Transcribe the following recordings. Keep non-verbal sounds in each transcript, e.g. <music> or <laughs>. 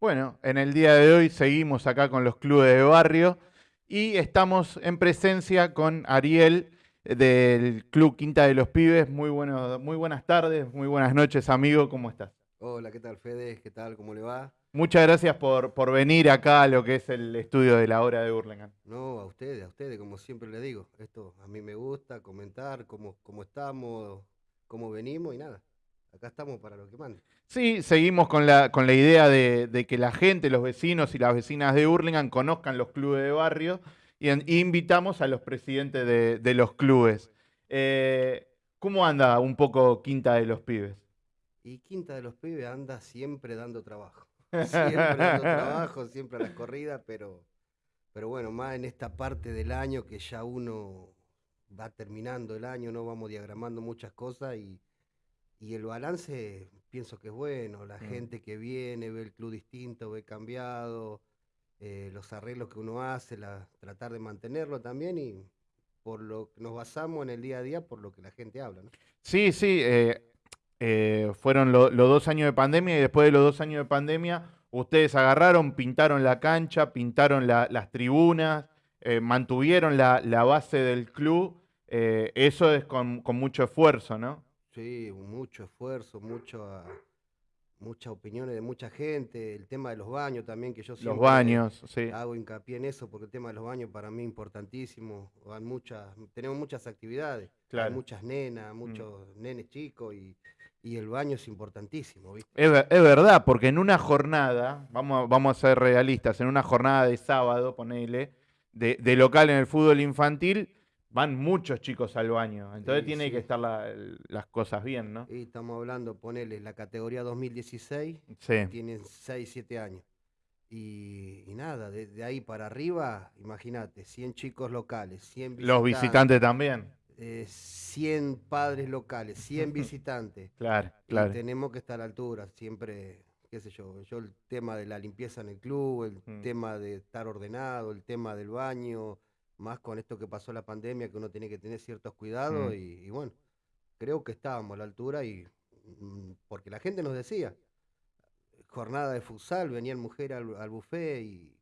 Bueno, en el día de hoy seguimos acá con los clubes de barrio y estamos en presencia con Ariel del Club Quinta de los Pibes. Muy, bueno, muy buenas tardes, muy buenas noches, amigo. ¿Cómo estás? Hola, ¿qué tal, Fede? ¿Qué tal? ¿Cómo le va? Muchas gracias por, por venir acá a lo que es el estudio de la hora de Burlingame. No, a ustedes, a ustedes, como siempre le digo. Esto a mí me gusta, comentar cómo, cómo estamos, cómo venimos y nada. Acá estamos para lo que mande. Sí, seguimos con la, con la idea de, que la gente, los vecinos y las vecinas de Hurlingham conozcan los clubes de barrio y, invitamos a los presidentes de, los clubes. Eh, ¿Cómo anda un poco Quinta de los Pibes? Y Quinta de los Pibes anda siempre dando trabajo. Siempre dando trabajo, siempre a las corridas, pero, pero bueno, más en esta parte del año que ya uno va terminando el año, no vamos diagramando muchas cosas y y el balance pienso que es bueno, la mm. gente que viene ve el club distinto, ve cambiado, eh, los arreglos que uno hace, la, tratar de mantenerlo también y por lo que nos basamos en el día a día, por lo que la gente habla. ¿no? Sí, sí, eh, eh, fueron los dos años de pandemia y después de los dos años de pandemia ustedes agarraron, pintaron la cancha, pintaron las tribunas, mantuvieron la, base del club. eso es con, con mucho esfuerzo, ¿no? Sí, mucho esfuerzo, mucho, muchas opiniones de mucha gente, el tema de los baños también, que yo siempre los baños, sí. hago hincapié en eso, porque el tema de los baños para mí es importantísimo. Hay muchas, tenemos muchas actividades, hay muchas nenas, mm. muchos nenes chicos y, el baño es importantísimo. Es, es, verdad, porque en una jornada, vamos, vamos a ser realistas, en una jornada de sábado, ponele, de, de local en el fútbol infantil, van muchos chicos al baño. Entonces tiene que estar las cosas bien, ¿no? Y estamos hablando, ponele, la categoría 2016, tienen 6, 7 años. Y, nada, desde ahí para arriba, imagínate, 100 chicos locales, 100 visitantes. Los visitantes también. 100 eh, padres locales, 100 <laughs> visitantes. claro, claro. tenemos que estar a la altura, siempre, qué sé yo, yo el tema de la limpieza en el club, el mm. tema de estar ordenado, el tema del baño, más con esto que pasó la pandemia, que uno tiene que tener ciertos cuidados mm. y, bueno, creo que estábamos a la altura y mm, porque la gente nos decía, jornada de futsal, venían mujeres al, al buffet y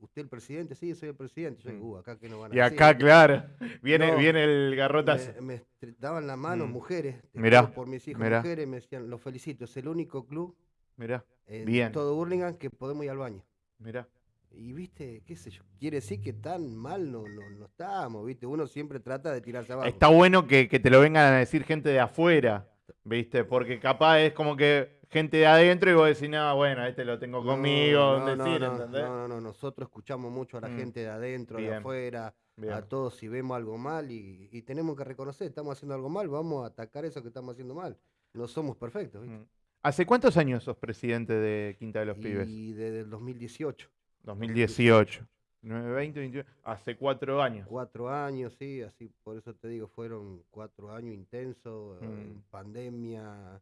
usted el presidente, sí, soy el presidente. Yo mm. uh, acá que no van a Y acá, claro, viene, viene el garrotazo. Me, daban la mano mujeres, mirá, por mis hijos mujeres, me decían, lo felicito, es el único club mirá, en bien. todo Burlingame que podemos ir al baño. Mirá. Y viste, qué sé yo, quiere decir que tan mal no, no, no estamos, viste, uno siempre trata de tirarse abajo. Está bueno que, te lo vengan a decir gente de afuera, viste, porque capaz es como que gente de adentro y vos decís, no, bueno, este lo tengo conmigo, no, no, decir, no, No, no, nosotros escuchamos mucho a la mm. gente de adentro, de afuera, a todos si vemos algo mal y, y, tenemos que reconocer, estamos haciendo algo mal, vamos a atacar eso que estamos haciendo mal. No somos perfectos, ¿viste? Mm. ¿Hace cuántos años sos presidente de Quinta de los Pibes? Y desde el 2018. 2018. 9, 20, 21, hace cuatro años. Cuatro años, sí, así, por eso te digo, fueron cuatro años intensos, eh, mm. pandemia,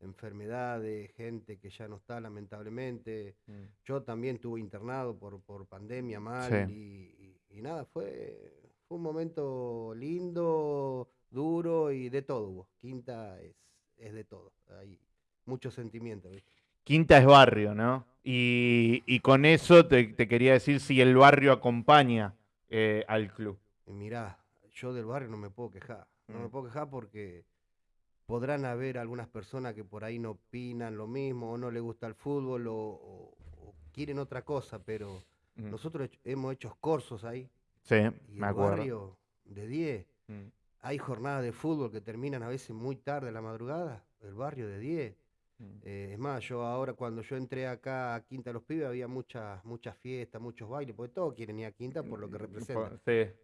enfermedades, gente que ya no está lamentablemente. Mm. Yo también tuve internado por, por pandemia mal y, nada, fue, fue un momento lindo, duro y de todo Quinta es, es de todo, hay mucho sentimiento. Quinta es barrio, ¿no? Y, con eso te, quería decir si el barrio acompaña eh, al club. Mirá, yo del barrio no me puedo quejar. No me mm. puedo quejar porque podrán haber algunas personas que por ahí no opinan lo mismo o no les gusta el fútbol o, quieren otra cosa, pero mm. nosotros hemos hecho cursos ahí. Sí, y me el barrio de 10. Mm. Hay jornadas de fútbol que terminan a veces muy tarde la madrugada. El barrio de 10. Mm. Eh, es más, yo ahora cuando yo entré acá a Quinta Los Pibes había muchas muchas fiestas, muchos bailes, porque todos quieren ir a Quinta por lo que mm, representa.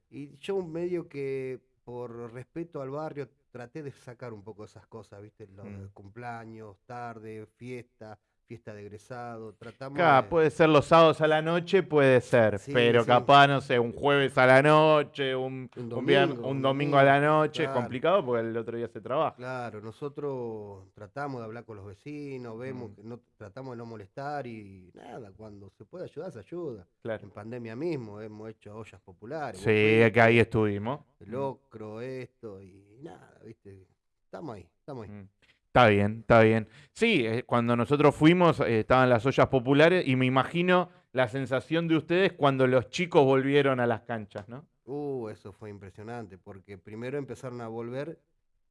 Y yo medio que por respeto al barrio traté de sacar un poco esas cosas, ¿viste? Los mm. cumpleaños, tarde, fiesta, fiesta de egresado, tratamos puede ser los sábados a la noche, puede ser, pero capaz, no sé, un jueves a la noche, un, domingo, a la noche, es complicado porque el otro día se trabaja. Claro, nosotros tratamos de hablar con los vecinos, vemos mm. que no tratamos de no molestar y nada, cuando se puede ayudar, se ayuda. En pandemia mismo hemos hecho ollas populares. Sí, que ahí estuvimos. El locro, esto y nada, viste, estamos ahí, estamos ahí. Mm. Está bien, está bien. Sí, eh, cuando nosotros fuimos eh, estaban las ollas populares y me imagino la sensación de ustedes cuando los chicos volvieron a las canchas, ¿no? Uh, eso fue impresionante, porque primero empezaron a volver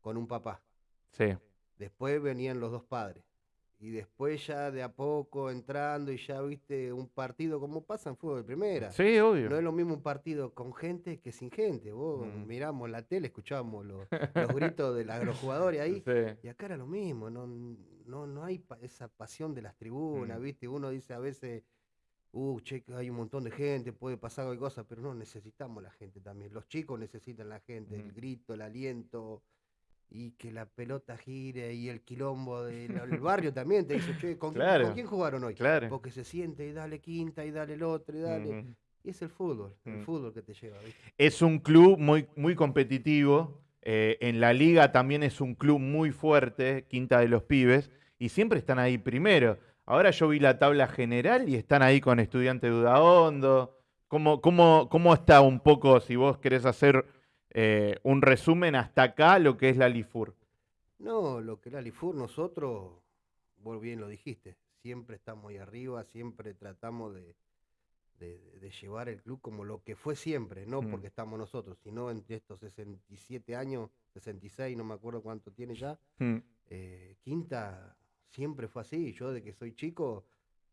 con un papá, Sí. después venían los dos padres, y después ya de a poco entrando y ya viste un partido como pasa en fútbol de primera. Sí, obvio. No es lo mismo un partido con gente que sin gente. Vos Mm. miramos la tele, escuchábamos los, <laughs> los gritos de la- los jugadores ahí. Sí. Y acá era lo mismo, no, no, no hay pa- esa pasión de las tribunas, Mm. ¿viste? Uno dice a veces, uh, che, hay un montón de gente, puede pasar cualquier cosa, pero no, necesitamos la gente también. Los chicos necesitan la gente, el Mm. grito, el aliento, y que la pelota gire, y el quilombo del el barrio también te dice, che, ¿con, quién- Claro. ¿con quién jugaron hoy? Claro. Porque se siente y dale quinta, y dale el otro, y dale. Y es el fútbol, el Mm. fútbol que te lleva, ¿viste? Es un club muy, muy competitivo. eh, en la liga también es un club muy fuerte, Quinta de los Pibes, y siempre están ahí primero. Ahora yo vi la tabla general y están ahí con Estudiante de Udaondo. ¿Cómo, cómo, cómo está un poco, si vos querés hacer eh, un resumen hasta acá, lo que es la Lifur? No, lo que era Lifur, nosotros, vos bien lo dijiste, siempre estamos ahí arriba, siempre tratamos de, de- de llevar el club como lo que fue siempre, no Mm. porque estamos nosotros, sino en estos 67 años, 66, no me acuerdo cuánto tiene ya, Mm, eh, Quinta siempre fue así, yo de que soy chico,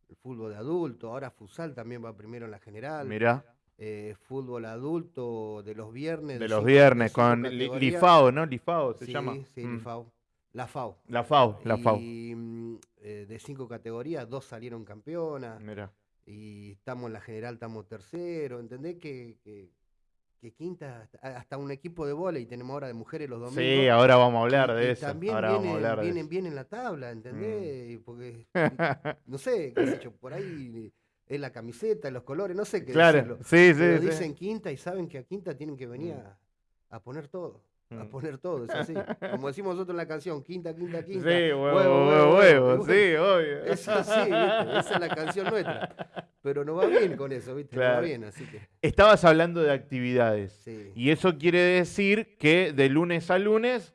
el fútbol de adulto, ahora Futsal también va primero en la general, Mirá, eh, fútbol adulto de los viernes. de los cinco- viernes cinco con Li-. Lifao, ¿no? Lifao se Sí, llama. sí, Mm, Lifao. La FAO. La FAO, la FAO. Y eh, de cinco categorías, dos salieron campeonas. Mirá. Y estamos en la general, estamos tercero. ¿Entendés que, que, que quinta, hasta- un equipo de vóley tenemos ahora de mujeres los domingos? Sí, ahora vamos a hablar y- de y eso. También Ahora vamos a vienen, hablar de vienen eso. bien en la tabla, ¿entendés? Mm. Porque, <laughs> no sé, qué sé yo, por ahí es la camiseta, los colores, no sé qué Claro, decirlo. sí, sí, Pero sí. dicen quinta y saben que a quinta tienen que venir Mm. a, a poner todo. A Mm. poner todo, es así. <laughs> Como decimos nosotros en la canción, quinta, quinta, Sí, quinta. huevo, huevo, huevo, y sí, obvio. <laughs> Es así, ¿viste? Esa es la canción nuestra. Pero nos va bien con eso, ¿viste? Nos va Claro. bien, así que. Estabas hablando de actividades. Sí. Y eso quiere decir que de lunes a lunes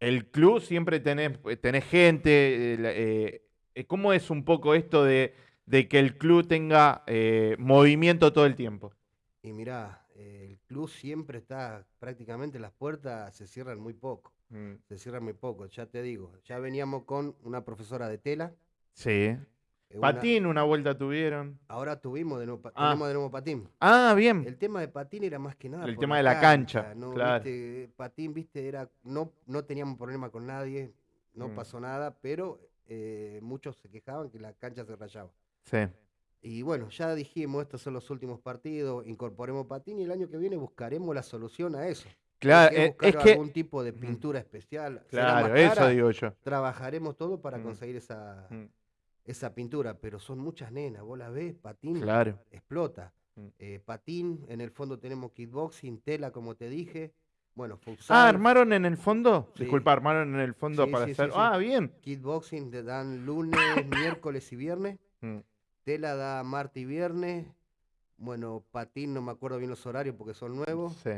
el club siempre tenés, tenés gente. eh, eh, eh, ¿Cómo es un poco esto de, de que el club tenga eh, movimiento todo el tiempo? Y mirá, eh, el club siempre está, prácticamente las puertas se cierran muy poco. Mm, Se cierran muy poco, ya te digo. Ya veníamos con una profesora de tela. Sí. eh, una- Patín, una vuelta tuvieron. ahora tuvimos de nuevo, Ah. tenemos de nuevo patín. Ah, bien. El tema de patín era más que nada. El tema de la cancha, ¿no? claro. Viste, patín, viste, era. No, no teníamos problema con nadie, no Mm. pasó nada, pero eh, muchos se quejaban que la cancha se rayaba. Sí. Y bueno, ya dijimos, estos son los últimos partidos, incorporemos patín y el año que viene buscaremos la solución a eso. Claro, Hay que eh, buscar es que. algún tipo de pintura especial. Claro, eso digo yo. Trabajaremos todo para Mm. conseguir esa, Mm, esa pintura, pero son muchas nenas, vos la ves, patín Claro. explota. Mm. Eh, patín, en el fondo tenemos kickboxing, tela, como te dije. Bueno, Ah, futsal, ¿armaron en el fondo? Sí. Disculpa, ¿armaron en el fondo Sí, para sí, hacer...? Ah, bien. kickboxing te dan lunes, <coughs> miércoles y viernes. Tela da martes y viernes. Bueno, patín, no me acuerdo bien los horarios porque son nuevos. Sí.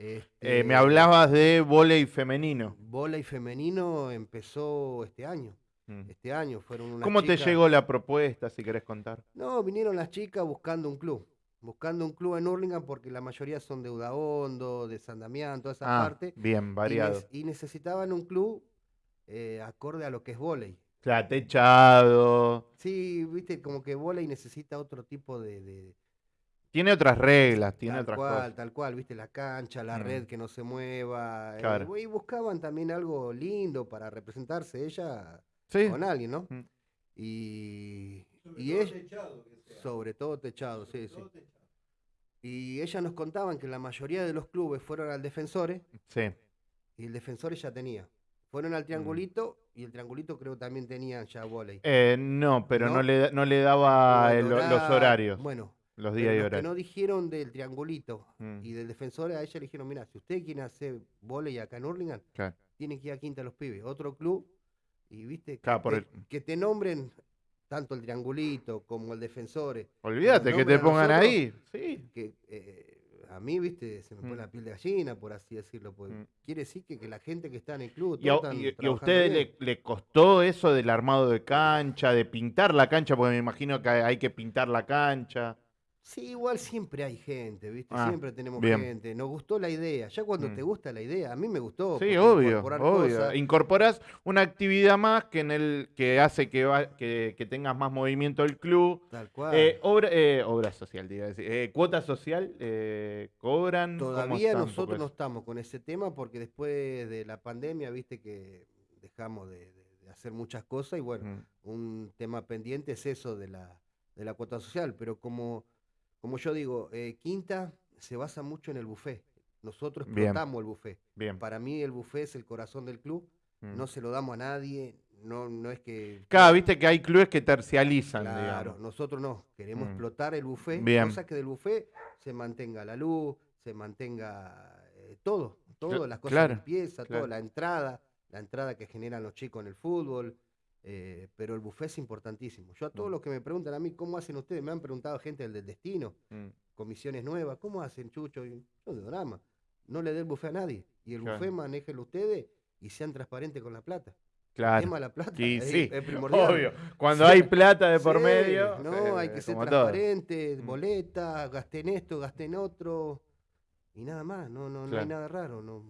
Eh, Este, me hablabas de vóley femenino. Volei femenino empezó este año. Mm. Este año fueron unas ¿Cómo te chicas- llegó la propuesta, si querés contar? No, vinieron las chicas buscando un club. Buscando un club en Hurlingham porque la mayoría son de Udaondo, de San Damián, toda esa Ah, parte. bien, y, variado. y necesitaban un club eh, acorde a lo que es volei. O sea, techado. Sí, viste, como que volei necesita otro tipo de... de- Tiene otras reglas, tiene tal otras cual, cosas. tal cual, viste, la cancha, la Mm. red que no se mueva. eh, Claro. y buscaban también algo lindo para representarse ella Sí. con alguien, ¿no? Mm. Y, y ella, sobre todo techado, sí, sí. Y ellas nos contaban que la mayoría de los clubes fueron al Defensores Sí. y el Defensores ya tenía. Fueron al Triangulito y el Triangulito creo también tenía ya volei. Eh, no, pero no, ¿No? le, no le daba el- los horario- horarios, Bueno, los días y los que horarios. no dijeron del Triangulito Mm, y del Defensores, a ella le dijeron, mira, si ustedes quieren hacer volei acá en Hurlingham, claro. tienen que ir a Quinta los Pibes, otro club, y viste, que, por te, el- que te nombren tanto el Triangulito como el Defensores, Olvídate que te pongan nosotros, ahí. Sí. A mí, viste, se me pone Mm. la piel de gallina, por así decirlo. Porque Mm. quiere decir que, que la gente que está en el club. ¿Y a, y- y a trabajando ustedes le, le costó eso del armado de cancha, de pintar la cancha? Porque me imagino que hay que pintar la cancha. Sí, igual siempre hay gente, ¿viste? Ah, siempre tenemos bien. gente. Nos gustó la idea. Ya cuando Mm. te gusta la idea, a mí me gustó. Sí, obvio, obvio. Incorporas una actividad más que en el que hace que, va- que, que tengas más movimiento el club. Tal cual. Eh, obra, eh, obra social, decir. Eh, cuota social, eh, cobran. ¿Cómo Todavía nosotros no estamos con ese tema porque después de la pandemia, viste que dejamos de, de- de hacer muchas cosas y bueno, Mm, un tema pendiente es eso de la, de la cuota social, pero como, como yo digo, eh, Quinta se basa mucho en el buffet. Nosotros Bien. explotamos el buffet. Bien. Para mí el buffet es el corazón del club, mm. no se lo damos a nadie, no, no es que... Claro, viste que hay clubes que tercializan, Claro, digamos. nosotros no, queremos Mm. explotar el buffet, Bien. cosa que del buffet se mantenga la luz, se mantenga eh, todo, todo, las cosas claro, de limpieza, claro. todo, la entrada, la entrada que generan los chicos en el fútbol, eh, pero el buffet es importantísimo. Yo a todos Mm. los que me preguntan a mí, ¿cómo hacen ustedes? Me han preguntado gente del, del destino, Mm, comisiones nuevas, ¿cómo hacen, Chucho? Y yo de drama, no le dé el buffet a nadie, y el Claro. buffet manéjenlo ustedes y sean transparentes con la plata. El Claro. tema de la plata es, sí, es primordial. obvio. Cuando Sí. hay plata de por Sí, medio. No, hay eh, que ser como todo. transparente, Mm. boleta, gasté en esto, gasté en otro. Y nada más, no, no, no hay nada raro. No,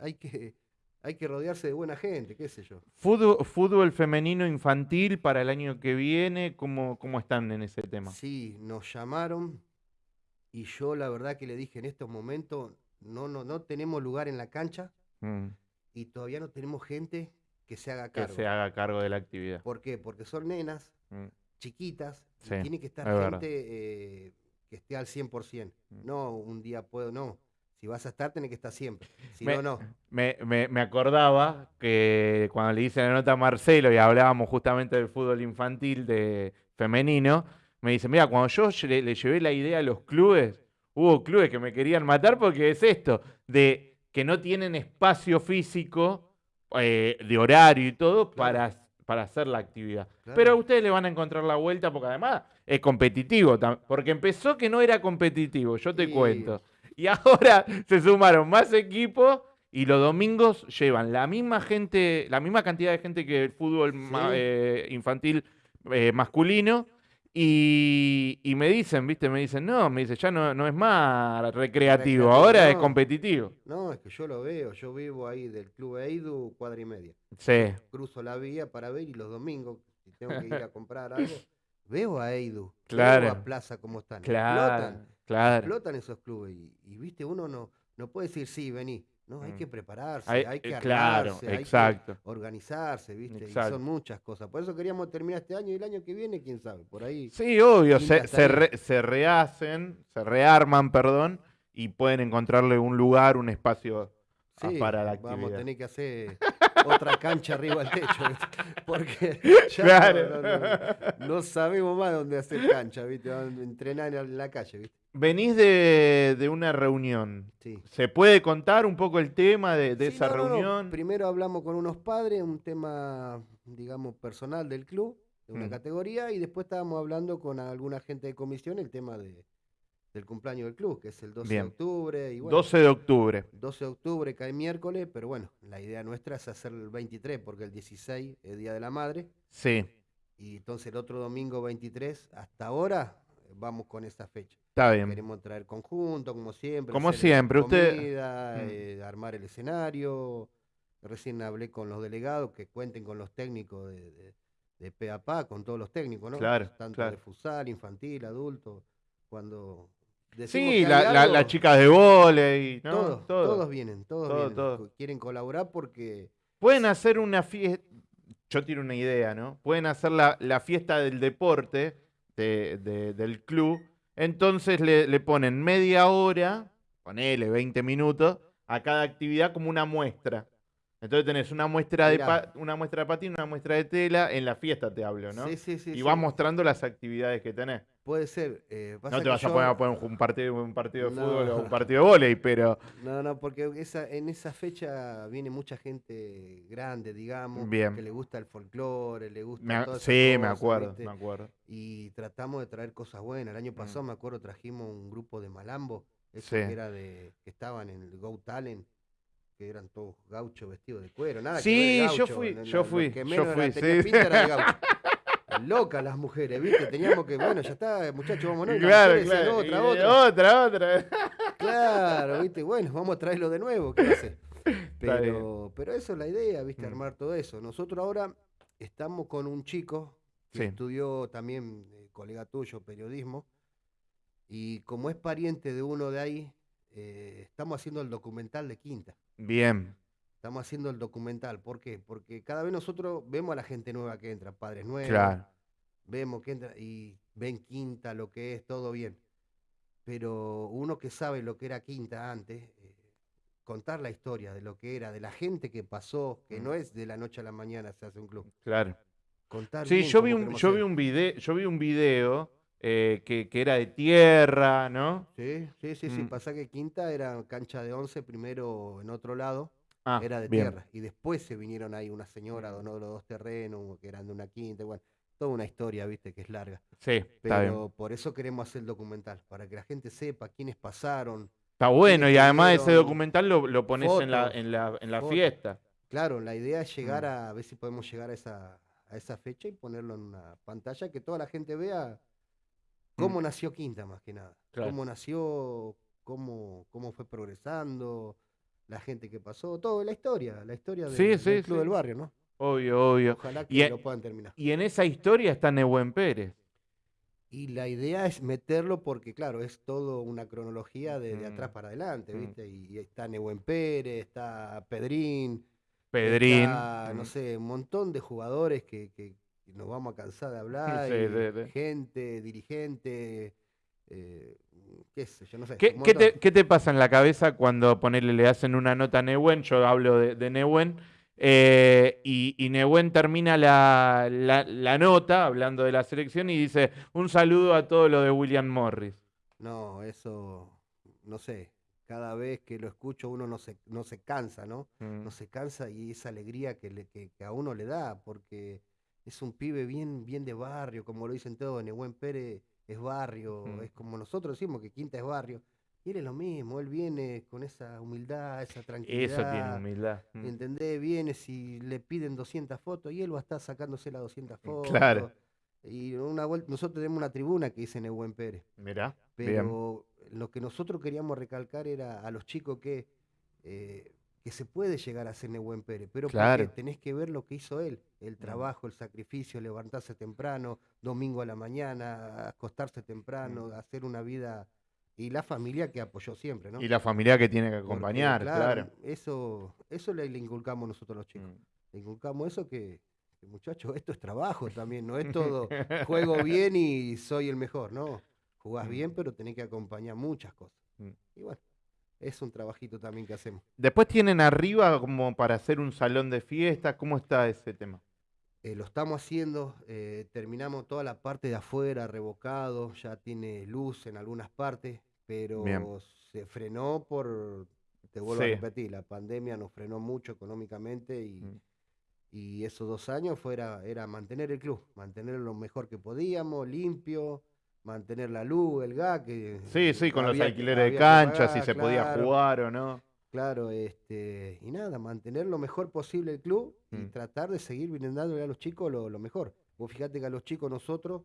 hay que, hay que rodearse de buena gente, qué sé yo. Fútbol, fútbol femenino infantil para el año que viene, ¿cómo, cómo están en ese tema? Sí, nos llamaron y yo la verdad que le dije en estos momentos, no, no, no tenemos lugar en la cancha Mm, y todavía no tenemos gente que se haga que cargo. se haga cargo de la actividad. ¿Por qué? Porque son nenas Mm, chiquitas y tiene que estar es gente eh, que esté al 100%. Mm. No, un día puedo, no. Si vas a estar, tenés que estar siempre. Si Me- no, no. Me, me- me acordaba que cuando le hice la nota a Marcelo y hablábamos justamente del fútbol infantil de femenino, me dice, mira, cuando yo lle- le, llevé la idea a los clubes, hubo clubes que me querían matar porque es esto, de que no tienen espacio físico, eh, de horario y todo, Claro. para, para hacer la actividad. Claro. Pero a ustedes le van a encontrar la vuelta porque además es competitivo, porque empezó que no era competitivo, yo te Sí. cuento. Y ahora <laughs> se sumaron más equipos y los domingos llevan la misma gente, la misma cantidad de gente que el fútbol ma- eh, infantil eh, masculino. Y, y me dicen, ¿viste? Me dicen, no, me dice, ya no, no es más recreativo, Recreativo, ahora es competitivo. No, es que yo lo veo. Yo vivo ahí del Club Eidu, cuadra y media. Sí, Cruzo la vía para ver y los domingos, si tengo que ir a <laughs> comprar algo, veo a Eidu. Claro. Veo a Plaza como están. claro, Explotan. Claro. Explotan esos clubes. Y, y, viste, uno no, no puede decir, sí, vení. No, hay Mm. que prepararse, Hay- hay, que eh, claro, armarse, hay que exacto. organizarse, ¿viste? Y Exacto. son muchas cosas. Por eso queríamos terminar este año y el año que viene, quién sabe, por ahí. Sí, obvio, se, se, re- se rehacen, se rearman, perdón, y pueden encontrarle un lugar, un espacio Sí, para la vamos a actividad. tener que hacer otra cancha arriba del techo, ¿viste? <laughs> porque <laughs> ya Claro. no, no- no- no sabemos más dónde hacer cancha, ¿viste? Entrenar en la calle, ¿viste? Venís de, de una reunión. Sí. ¿Se puede contar un poco el tema de, de Sí, esa no, no, no. reunión? Primero hablamos con unos padres, un tema, digamos, personal del club, de una Mm. categoría, y después estábamos hablando con alguna gente de comisión el tema de, del cumpleaños del club, que es el 12 Bien. de octubre. Y bueno, 12 de octubre. 12 de octubre cae miércoles, pero bueno, la idea nuestra es hacer el 23, porque el 16 es Día de la Madre, Sí, y entonces el otro domingo 23, hasta ahora, vamos con esa fecha. Está bien. Queremos traer conjunto, como siempre. Como siempre, usted- comida, Mm. eh, armar el escenario. Recién hablé con los delegados que cuenten con los técnicos de, de, de pe a pa, con todos los técnicos, ¿no? Claro, Tanto claro. de futsal, infantil, adulto. Cuando decimos Sí, la- la- las chicas de vóley, ¿no? todos, Todo. todos vienen, todos Todo, vienen. todo. co- Quieren colaborar porque Pueden hacer una fiesta, yo tiro una idea, ¿no? Pueden hacer la, la fiesta del deporte de- de- del club, entonces le, le ponen media hora, ponele 20 minutos, a cada actividad como una muestra. Entonces tenés una muestra de Mirá. una muestra de patín, una muestra de tela, en la fiesta te hablo, ¿no? Sí, sí, sí. y sí. vas mostrando las actividades que tenés. Puede ser. eh, No te que vas a yo- poner a poner un partido, un partido de No. fútbol o un partido de vóley, pero No, no, porque esa, en esa fecha viene mucha gente grande, digamos, Bien. que le gusta el folclore, le gusta me a- todas esas sí, me acuerdo, ¿viste? me acuerdo. Y tratamos de traer cosas buenas. El año pasado, me acuerdo, trajimos un grupo de malambo esos Sí. que era de, que estaban en el Go Talent, que eran todos gauchos vestidos de cuero, nada que Sí, de yo gaucho, fui, no- yo no- fui, que yo menos era- fui, sí. pinta era de gaucho. <laughs> Locas las mujeres, ¿viste? Teníamos que, bueno, ya está, muchachos, vámonos. Claro, claro. Otra, y- otra. otra, otra. Claro, ¿viste? Bueno, vamos a traerlo de nuevo, ¿qué hace? Pero, pero eso es la idea, ¿viste? Mm. Armar todo eso. Nosotros ahora estamos con un chico que Sí. estudió también, eh, colega tuyo, periodismo, y como es pariente de uno de ahí, eh, estamos haciendo el documental de Quinta. Bien, Estamos haciendo el documental. ¿Por qué? Porque cada vez nosotros vemos a la gente nueva que entra, padres nuevos, claro. Vemos que entra y ven Quinta, lo que es, todo bien. Pero uno que sabe lo que era Quinta antes, eh, contar la historia de lo que era, de la gente que pasó, que Mm. no es de la noche a la mañana se hace un club. Claro. Contar Sí, yo vi un, yo vi un video, yo vi un video eh, que, que era de tierra, ¿no? Sí, sí, sí, sí. Mm. Pasa que Quinta era cancha de 11, primero en otro lado, Ah, era de bien. tierra. Y después se vinieron ahí una señora, donó los dos terrenos, que eran de una quinta, bueno, toda una historia, viste, que es larga. Sí, está bien. Pero por eso queremos hacer el documental, para que la gente sepa quiénes pasaron. Está bueno, y además ese documental lo, lo pones en la, en la, en la fiesta. Claro, la idea es llegar Mm. a, a ver si podemos llegar a esa, a esa fecha y ponerlo en una pantalla que toda la gente vea cómo nació Quinta más que nada. Mm. Claro. Cómo nació, cómo, cómo fue progresando, la gente que pasó, todo, la historia, la historia del, Sí, del sí, Club sí. del Barrio, ¿no? Obvio, obvio. Ojalá Y que e- lo puedan terminar. Y en esa historia está Nehuen Pérez. Y la idea es meterlo porque, claro, es todo una cronología de, de atrás para adelante, mm. ¿viste? Y, y está Nehuen Pérez, está Pedrín, Pedrín. está, no Mm. sé, un montón de jugadores que, nos vamos a cansar de hablar, Sí, y sí, sí. gente, dirigente, eh, qué sé yo, no sé. ¿Qué, te, montón. qué te pasa en la cabeza cuando ponele, le hacen una nota a Nehuen? Yo hablo de, de Nehuen. Eh, y, y Nehuen termina la, la- la nota hablando de la selección y dice: Un saludo a todo lo de William Morris. No, eso, no sé, cada vez que lo escucho uno no se, no se cansa, ¿no? Mm, no se cansa y esa alegría que, le- que, que a uno le da, porque es un pibe bien, bien de barrio, como lo dicen todos, Nehuen Pérez es barrio, Mm. es como nosotros decimos que Quinta es barrio, y él es lo mismo, él viene con esa humildad, esa tranquilidad. Eso tiene humildad. Mm. ¿Entendés? Viene si le piden 200 fotos y él va a estar sacándose las 200 fotos. Claro. Y una vuelta, nosotros tenemos una tribuna que dice Nehuen Pérez. Mirá, bien. Pero lo que nosotros queríamos recalcar era a los chicos que, eh, que se puede llegar a ser Nehuen Pérez, pero porque Claro. tenés que ver lo que hizo él, el trabajo, el sacrificio, levantarse temprano, domingo a la mañana, acostarse temprano, hacer una vida y la familia que apoyó siempre, ¿no? Y la familia que tiene que Porque, acompañar, claro. Eso, eso le, le inculcamos nosotros los chicos. Mm. Le inculcamos eso que, que, muchachos, esto es trabajo también, no es <laughs> todo juego bien y soy el mejor, no. Jugás Mm. bien, pero tenés que acompañar muchas cosas. Mm. Y bueno, es un trabajito también que hacemos. Después tienen arriba como para hacer un salón de fiestas. ¿Cómo está ese tema? Eh, lo estamos haciendo, eh, terminamos toda la parte de afuera, revocado, ya tiene luz en algunas partes, pero Bien. se frenó por, te vuelvo Sí. a repetir, la pandemia nos frenó mucho económicamente y, Mm. y esos dos años fuera, era mantener el club, mantenerlo lo mejor que podíamos, limpio, mantener la luz, el gas, que Sí, sí, con los había alquileres de cancha, si se podía jugar o no. Claro, este, y nada, mantener lo mejor posible el club y Mm. tratar de seguir brindándole a los chicos lo, lo mejor. Vos fíjate que a los chicos nosotros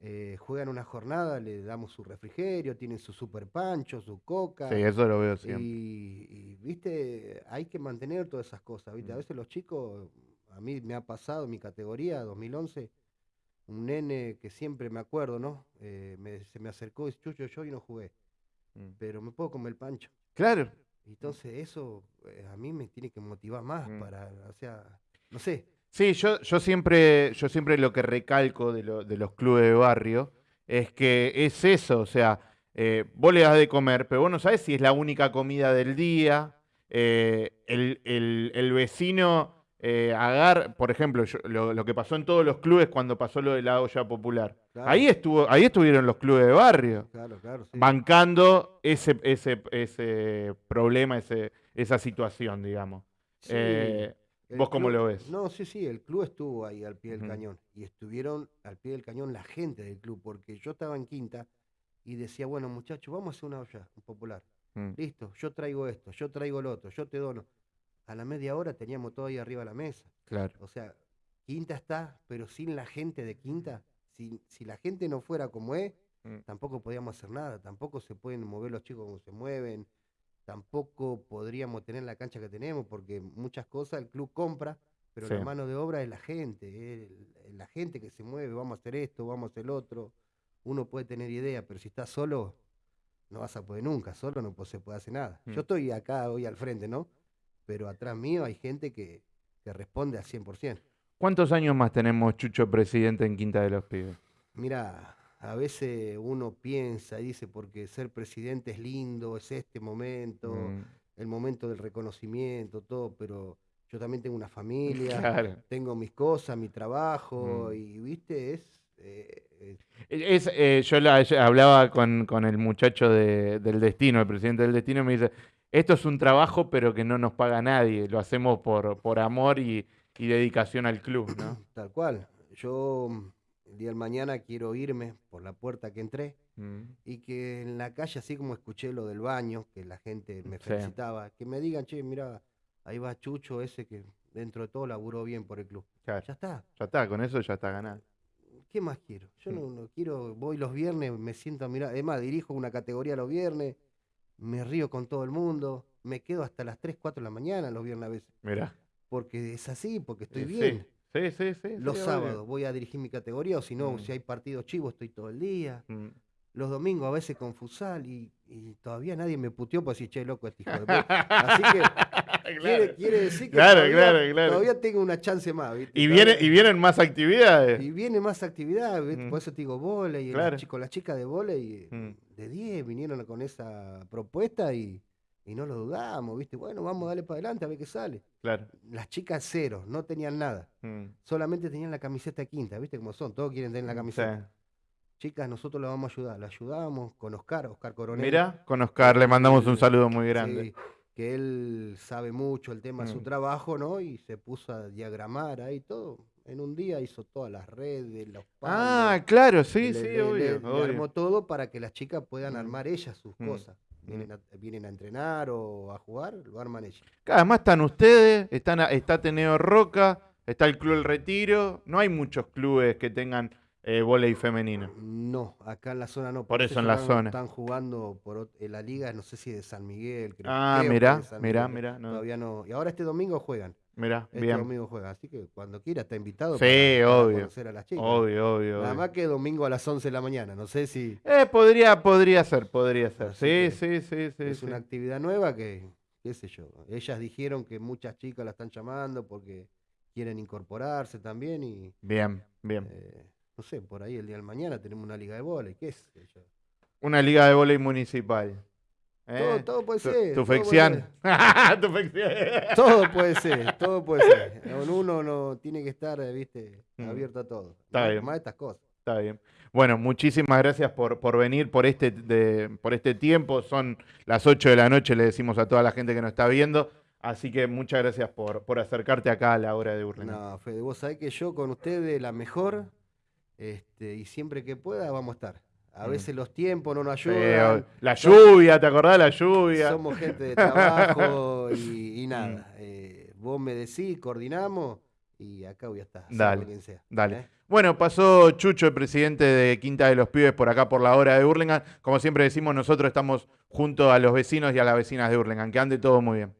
eh, juegan una jornada, le damos su refrigerio, tienen su super pancho, su coca. Sí, eso lo veo siempre. y, y, viste, hay que mantener todas esas cosas, viste. A Mm. veces los chicos, a mí me ha pasado en mi categoría, 2011, un nene que siempre me acuerdo, ¿no? Eh, me- se me acercó y dice, Chucho, yo hoy no jugué, Mm. pero me puedo comer el pancho. Claro. Entonces eso eh, a mí me tiene que motivar más Mm. para, o sea, no sé, Sí, yo, yo siempre, yo siempre lo que recalco de, lo- de los clubes de barrio es que es eso, o sea, eh, vos le das de comer, pero vos no sabés si es la única comida del día. eh, el, el- el vecino eh, agar, por ejemplo, yo- lo, lo que pasó en todos los clubes cuando pasó lo de la olla popular. Claro. Ahí estuvo, ahí estuvieron los clubes de barrio, claro, claro, sí. bancando ese, ese, ese problema, ese, esa situación, digamos. Sí, Eh, ¿vos cómo club- lo ves? No, sí, sí, el club estuvo ahí al pie del cañón y estuvieron al pie del cañón la gente del club, porque yo estaba en quinta y decía, bueno, muchachos, vamos a hacer una olla popular. Mm. Listo, yo traigo esto, yo traigo lo otro, yo te dono. A la media hora teníamos todo ahí arriba de la mesa. Claro. O sea, Quinta está, pero sin la gente de Quinta, si, si la gente no fuera como es, Mm. tampoco podíamos hacer nada, tampoco se pueden mover los chicos como se mueven, tampoco podríamos tener la cancha que tenemos, porque muchas cosas el club compra, pero la mano de obra es la gente, es el- la gente que se mueve, vamos a hacer esto, vamos a hacer lo otro. Uno puede tener idea, pero si estás solo, no vas a poder nunca, solo no se puede hacer nada. Mm. Yo estoy acá hoy al frente, ¿no? Pero atrás mío hay gente que, que responde al 100%. ¿Cuántos años más tenemos Chucho presidente en Quinta de los Pibes? Mira, a veces uno piensa y dice, porque ser presidente es lindo, es este momento, Mm, el momento del reconocimiento, todo, pero yo también tengo una <laughs> familia, Claro. tengo mis cosas, mi trabajo, Mm. y viste, es... eh, eh, Es, eh, yo la- hablaba con, con el muchacho de- del destino, el presidente del destino, y me dice, esto es un trabajo pero que no nos paga nadie, lo hacemos por, por amor y, y dedicación al club, ¿no? <clears throat> tal cual. Yo el día de mañana quiero irme por la puerta que entré Mm, y que en la calle, así como escuché lo del baño, que la gente me Sí. felicitaba, que me digan, che, mira, ahí va Chucho ese que dentro de todo laburó bien por el club. claro, Ya está. ya está, con eso ya está ganado. ¿Qué más quiero? Yo Mm. no, no quiero, voy los viernes, me siento a mirar, además dirijo una categoría los viernes, me río con todo el mundo, me quedo hasta las 3, 4 de la mañana los viernes a veces, Mirá. porque es así, porque estoy Eh, bien. Sí, sí, sí. Los sí, obvio. sábados voy a dirigir mi categoría, o si no, Mm. si hay partidos chivos, estoy todo el día. Mm. Los domingos a veces con Fusal y, y todavía nadie me puteó por decir, che, loco, este hijo de puta". Así que <laughs> quiere, quiere decir que Claro, todavía, claro, claro. todavía tengo una chance más. ¿viste? Y, viene, y vienen más actividades. Y viene más actividad, ¿viste? Mm. por eso te digo volei, y con las chicas de volei Mm. de 10 vinieron con esa propuesta y, y no lo dudamos, ¿viste? Bueno, vamos a darle para adelante a ver qué sale. Claro. Las chicas cero, no tenían nada, Mm. solamente tenían la camiseta quinta, ¿viste cómo son? Todos quieren tener la camiseta. Sí. Chicas, nosotros la vamos a ayudar, la ayudamos con Oscar, Oscar Coronel. Mira, con Oscar le mandamos un saludo muy grande. Sí, que él sabe mucho el tema de su Mm. trabajo, ¿no? Y se puso a diagramar ahí todo. En un día hizo todas las redes, los Ah, palos, claro, sí, le- sí, le- obvio. le obvio. armó todo para que las chicas puedan Mm. armar ellas sus cosas. Vienen a, vienen a entrenar o a jugar, lo arman ellas. Además están ustedes, están, a- está Ateneo Roca, está el Club El Retiro. No hay muchos clubes que tengan eh, vóley femenino. No, acá en la zona no. Por eso en la zona. Están jugando por en la liga, no sé si de San Miguel. Creo, Ah, mirá, mirá, mirá, no. Todavía no. Y ahora este domingo juegan. Mirá, Este bien. domingo juegan. Así que cuando quiera está invitado Sí, para, para obvio. conocer a las chicas. Obvio, obvio. Nada obvio. más que domingo a las 11 de la mañana. No sé si Eh, podría, podría ser, podría ser. Sí, sí, sí, sí. es sí. una actividad nueva que, qué sé yo. Ellas dijeron que muchas chicas la están llamando porque quieren incorporarse también y Bien, bien. eh, no sé, por ahí el día del mañana tenemos una liga de vóley, qué sé yo. Una liga de vóley municipal. Todo, ¿eh? todo puede ser. Tu todo puede fección. ser. <laughs> Tu fección. Todo puede ser, todo puede ser. Uno no tiene que estar, eh, viste, Mm. abierto a todo. Está bien. estas cosas. Está bien. Bueno, muchísimas gracias por, por venir, por este, de- por este tiempo. Son las 8 de la noche, le decimos a toda la gente que nos está viendo. Así que muchas gracias por, por acercarte acá a la hora de Burlingame. No, Fede, vos sabés que yo con ustedes la mejor, este, y siempre que pueda vamos a estar. A Mm. veces los tiempos no nos Sí, ayudan. la lluvia, ¿te acordás de la lluvia? Somos gente de trabajo <laughs> y, y nada. eh, vos me decís, coordinamos y acá voy a estar. Dale, quien sea, dale. ¿eh? Bueno, pasó Chucho, el presidente de Quinta de los Pibes, por acá por la hora de Burlingame. Como siempre decimos, nosotros estamos junto a los vecinos y a las vecinas de Burlingame. Que ande todo muy bien.